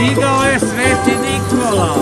Stigao je Sveti Nikola.